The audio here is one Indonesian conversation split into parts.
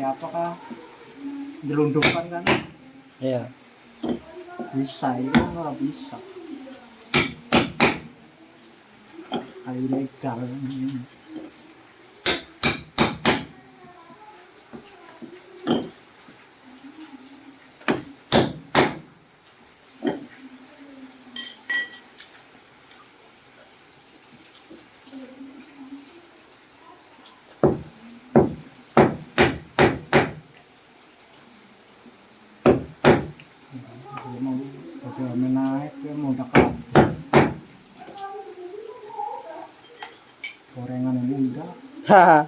Ya, apakah kan? Iya. bisa ini kan nggak bisa. Kali legal dia mau menaik dia mau dekat gorengan yang udah Haha.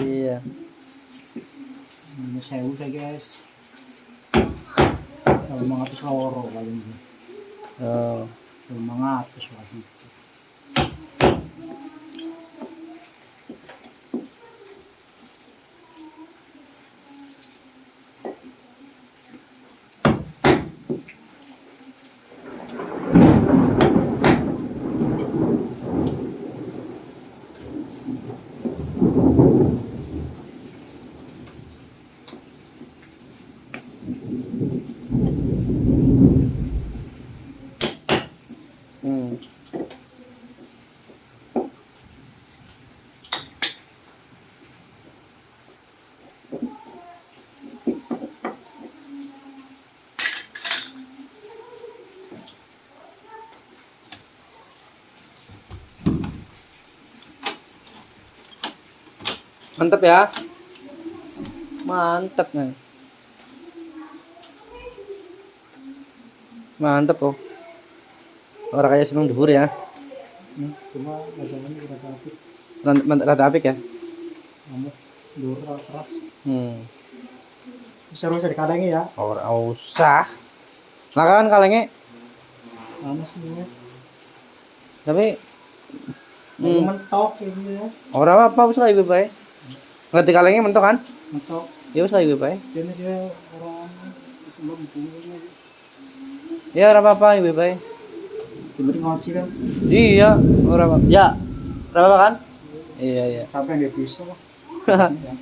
Iya. ini sewu saya guys kalau mengatus loro paling ini Oh. kalau mengatus lah Mantap ya. Mantap, guys. Mantap kok. Orang kayak seneng duhur ya. Cuma masalahnya mant- Rada apik ya. kamu dur keras Hmm. seru saya dikadangi ya Ora usah. Lah kan kalenge panas tapi hmm. mentok ya ora apa-apa wis kayak gue bae. Ngerti kalenge mentok kan? mentok Ya wis kayak gue bae. ini dia orang Ya ora apa-apa gue bae. diberi ngoci kan Iya, ora apa. Ya. Ora apa kan? Iya, iya. sampai dia bisa lah Ya.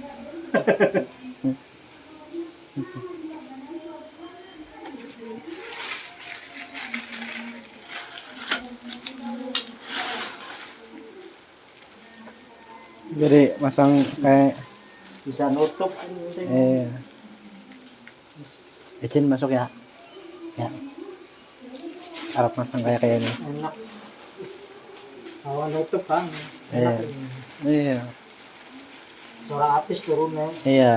Jadi masang kayak bisa nutup eh Ecin masuk ya. Ya. Arab masang kayak kayak ini. enak awan nutup kan Iya. enak. Iya. suara apis turunnya Iya.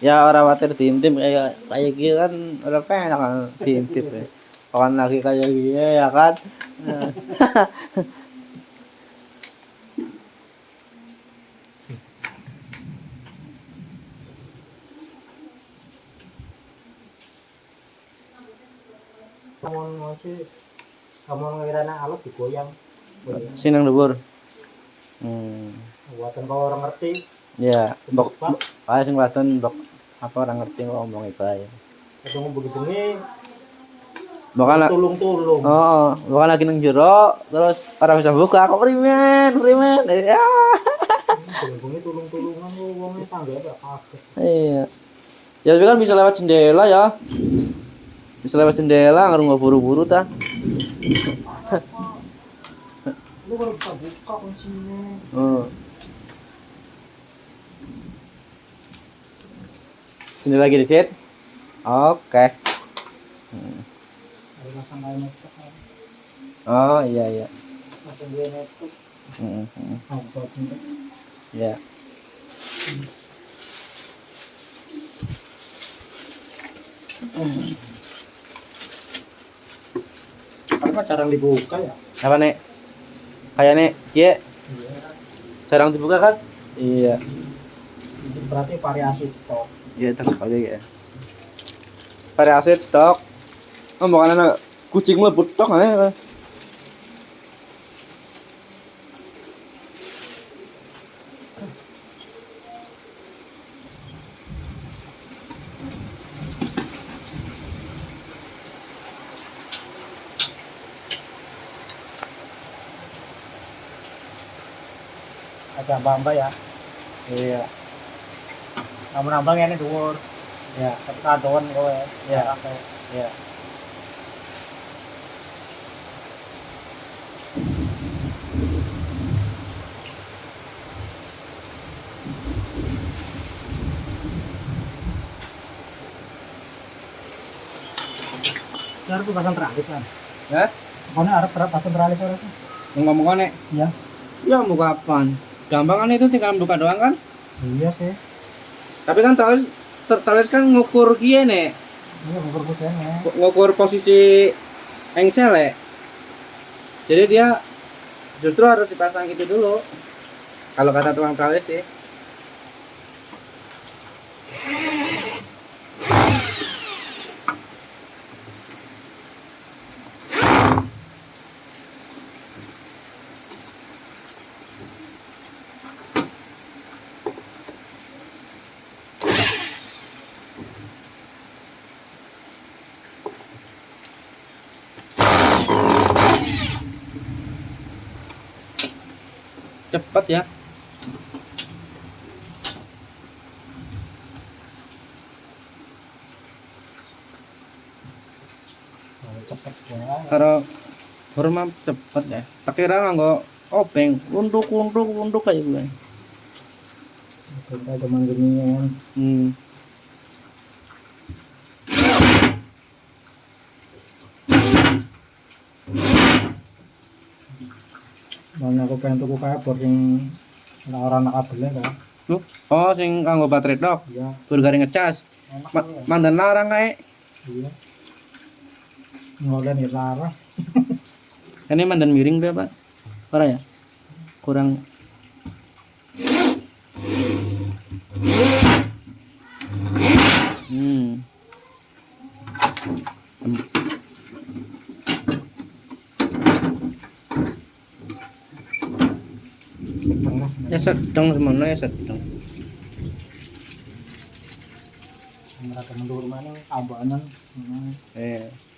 Ya orang khawatir diintip kayak kayak gini kan udah penak kan diintip ya. Kawan lagi kayak gini ya kan. Nah. kamu ngoci kamu ngira anak alat digoyang Goyang. Sinang dhuwur. Hmm. buatan kau orang ngerti Ya, mbok kayak sing mbok apa orang ngerti kok bae. ketemu Oh, bukan lagi nang jero, terus orang bisa buka, kok primen, primen. Ya. tangga kaget Iya. Ya tapi kan bisa lewat jendela ya. Bisa lewat jendela, nggak nggak buru-buru ta. lu kalau bisa buka kuncinya Oh. Jendela lagi. Oke. Hmm. Oh iya iya. nutup Hmm, Ya. karena jarang dibuka ya Apa nek? Kayak nek, iya. iya Jarang dibuka kan? Iya. berarti variasi stok Iya, tak aja ya. Variasi tok. Oh, bukan kucing mlebu tok aneh. Mbak ya Iya. kamu nambang ini dhuwur Ya, tapi kadoan kowe Ya. Ya. Ini harus pasang teralis kan Ya, harus berapa pasang teralis harus ngomong nek. ya Ya mau kapan? Gampang kan itu tinggal buka doang kan? iya sih Tapi kan talis talis kan ngukur kie nek. ini gugur kusen ya Ngukur posisi engsel ya. Jadi dia justru harus dipasang itu dulu. Kalau kata tukang talis sih. Cepat ya. Cepet ya Kalau hormat cepet ya. Tak kira nganggo obeng, unduk unduk unduk kayak gue. kita cuma gini kan Hmm. Mana aku pengen tuku kabel sing ora ana kabelnya kan. Oh, sing kanggo baterai tok, Iya, burgari ngecas. Ma mandan larang kae. Iya. Ngolen ya larang. Ini mandan miring dia, Pak. Ora ya? Kurang Ya sedang semono ya sedang. Mereka mendur mana. Hmm. Eh.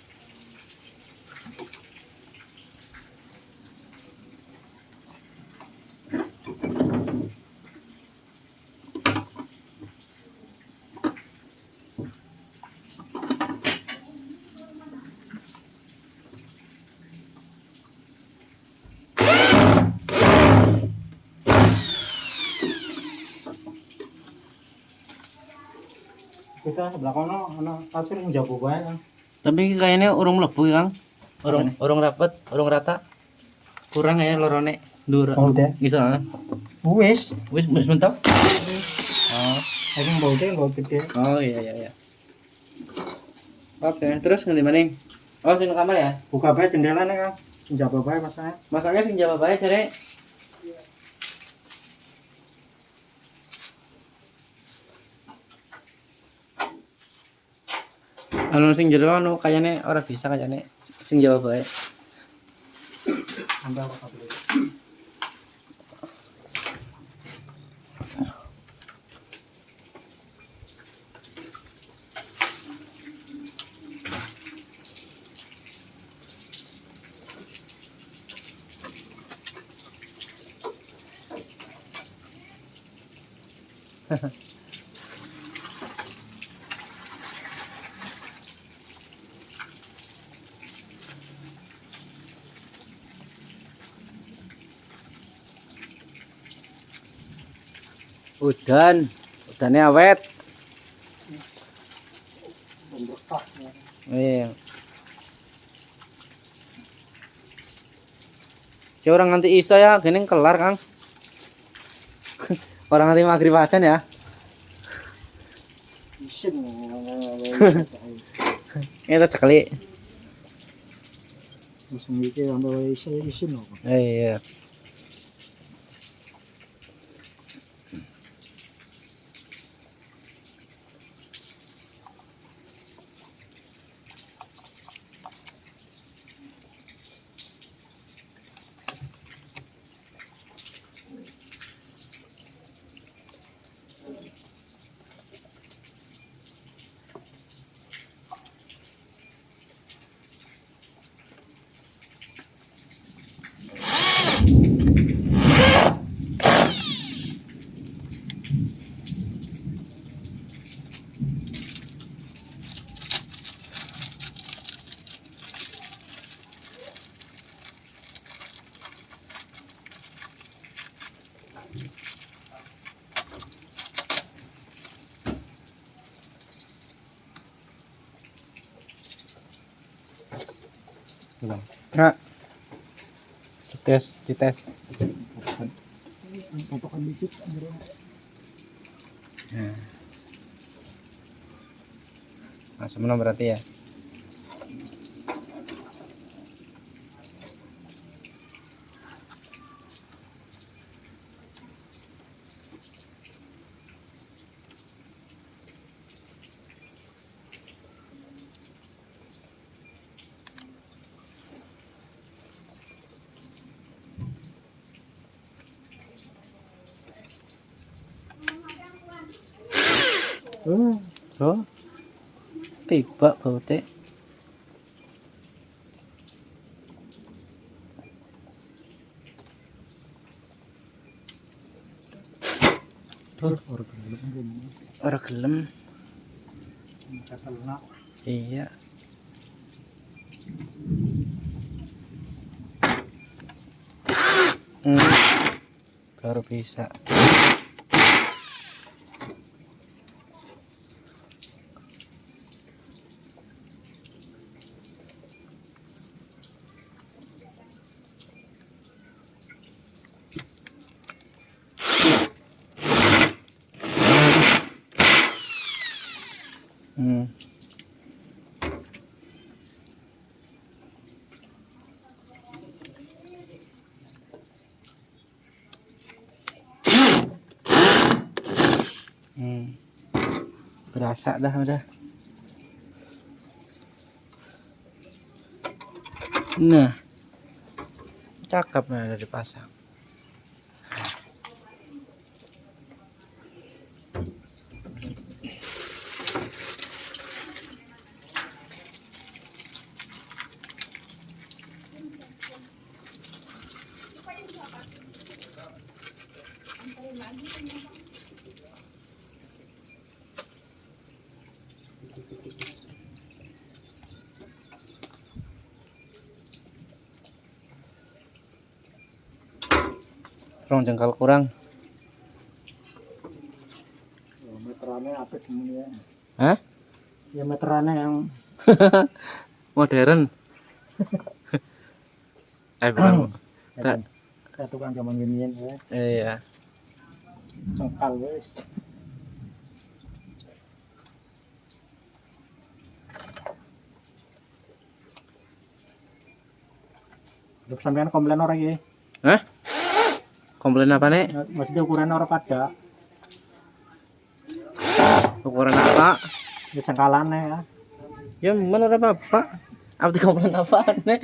Kita sebelah kono ana kasur yang jago bae kan. Tapi kayaknya urung mlebu ya, Kang. Urung urung rapet, urung rata. Kurang ya lorone ndur. Oh, udah. Bisa. Wis, Wis wis mentok. Oh. aku mau deh, mau gede. Oh iya iya iya. Oke, terus ngendi maning? Oh, sing kamar ya. Buka bae jendela nih kan. Sing jago bae masanya. Masaknya sing jawab bae jare. Anu sing jero anu kayane ora bisa kayane sing jawab bae. Apa kabel. Udan, udannya awet. Ya. Iya. Ya orang nanti isa ya, gini kelar kang. orang nanti maghrib aja ya. Ini sekali. Musim iki ambil isin isin loh. Iya. Kak. Cites, cites. Bisik. Nah. Menang berarti ya. Oh, Oh. Tiba bau teh. orang gelem. Iya. Hmm. Baru bisa. Hmm. Hmm. Berasa dah udah. Nah. Cakep nih udah dipasang. Rong jengkal kurang. Meterannya apa semuanya? Hah? Ya meterannya yang Modern. eh bukan. Tak. kayak tukang zaman ginian ya. Iya. Cengkal wes. Sampean komplain orang ya? Komplain apa nek? Maksudnya ukuran orang pada Ukuran apa? ya cengkalannya ya. Ya mana apa? Apa di komplain apa nek?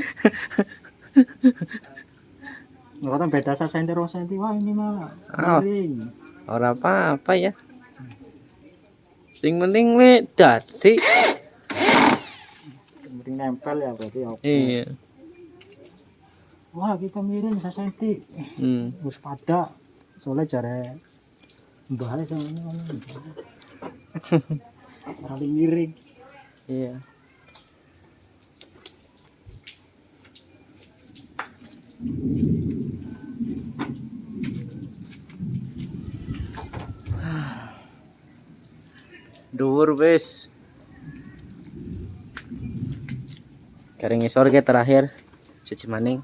Nggak kan beda saya senti rong senti wah ini mah Oh. Orang apa apa ya? Sing penting le dadi. Miring nempel ya berarti oke. Iya. Wah kita miring saya senti. Hmm. Wis pada soalnya jare mbah sama ini. Orang miring. Iya. Dhuwur wis. Garing ngisor ke terakhir. Siji maning.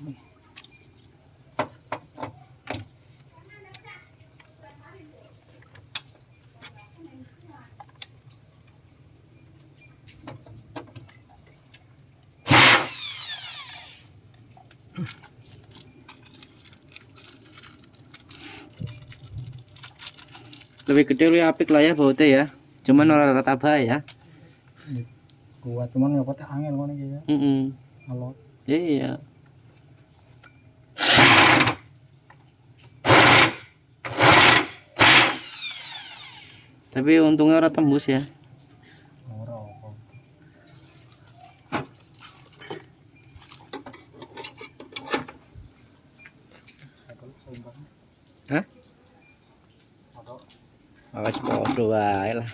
Lebih gede lebih apik lah ya bautnya ya. Cuman orang rata bahaya ya. Kuat cuman ya kota angin ngono iki ya. Mm Kalau Iya. tapi untungnya orang tembus ya Awas podo wae lah.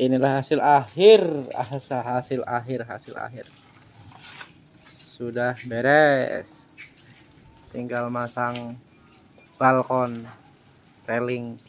Inilah hasil akhir, hasil hasil akhir, hasil akhir. Sudah beres. Tinggal masang balkon railing.